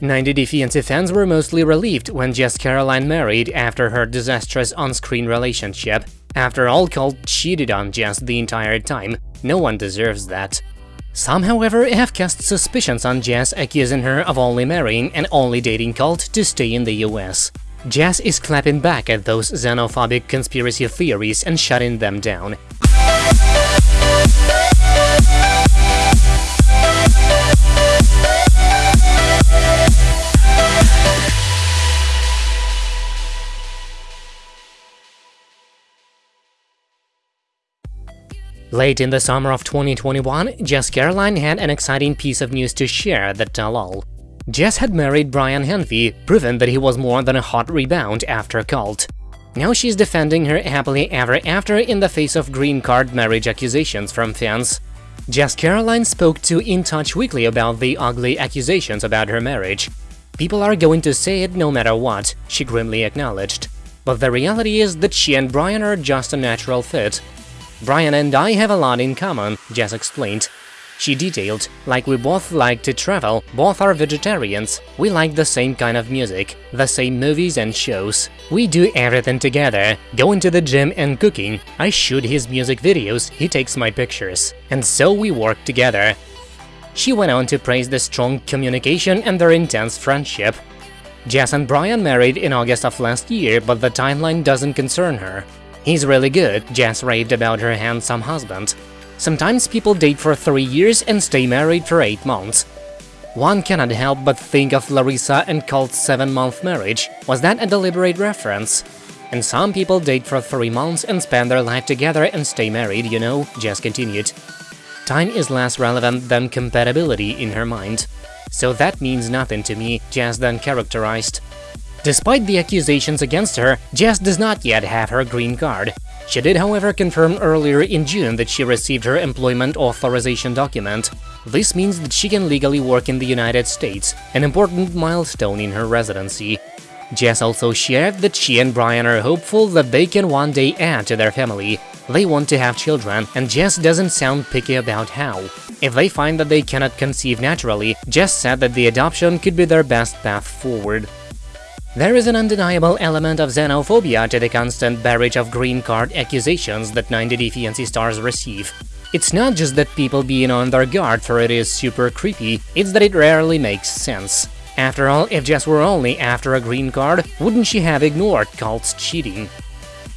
90 Fiancé fans were mostly relieved when Jess Caroline married after her disastrous on-screen relationship. After all, Colt cheated on Jess the entire time. No one deserves that. Some, however, have cast suspicions on Jess, accusing her of only marrying and only dating Colt to stay in the US. Jess is clapping back at those xenophobic conspiracy theories and shutting them down. Late in the summer of 2021, Jess Caroline had an exciting piece of news to share that tell all. Jess had married Brian Henvey, proving that he was more than a hot rebound after Colt. Now she's defending her happily ever after in the face of green card marriage accusations from fans. Jess Caroline spoke to In Touch Weekly about the ugly accusations about her marriage. People are going to say it no matter what, she grimly acknowledged. But the reality is that she and Brian are just a natural fit. Brian and I have a lot in common, Jess explained. She detailed, like we both like to travel, both are vegetarians, we like the same kind of music, the same movies and shows. We do everything together, going to the gym and cooking, I shoot his music videos, he takes my pictures. And so we work together. She went on to praise the strong communication and their intense friendship. Jess and Brian married in August of last year, but the timeline doesn't concern her. He's really good, Jess raved about her handsome husband. Sometimes people date for three years and stay married for eight months. One cannot help but think of Larissa and Colt's seven-month marriage. Was that a deliberate reference? And some people date for three months and spend their life together and stay married, you know, Jess continued. Time is less relevant than compatibility in her mind. So that means nothing to me, Jess then characterized. Despite the accusations against her, Jess does not yet have her green card. She did, however, confirm earlier in June that she received her employment authorization document. This means that she can legally work in the United States, an important milestone in her residency. Jess also shared that she and Brian are hopeful that they can one day add to their family. They want to have children, and Jess doesn't sound picky about how. If they find that they cannot conceive naturally, Jess said that the adoption could be their best path forward. There is an undeniable element of xenophobia to the constant barrage of green card accusations that 90 Day Fiancé stars receive. It's not just that people being on their guard for it is super creepy, it's that it rarely makes sense. After all, if Jess were only after a green card, wouldn't she have ignored Colt's cheating?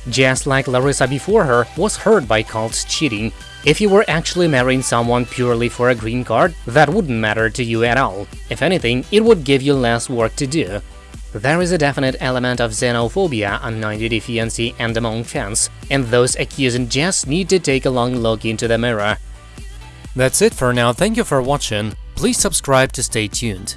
Jess, like Larissa before her, was hurt by Colt's cheating. If you were actually marrying someone purely for a green card, that wouldn't matter to you at all. If anything, it would give you less work to do. There is a definite element of xenophobia on 90 Day Fiancé and among fans, and those accusing Jess need to take a long look into the mirror. That's it for now, thank you for watching, please subscribe to stay tuned.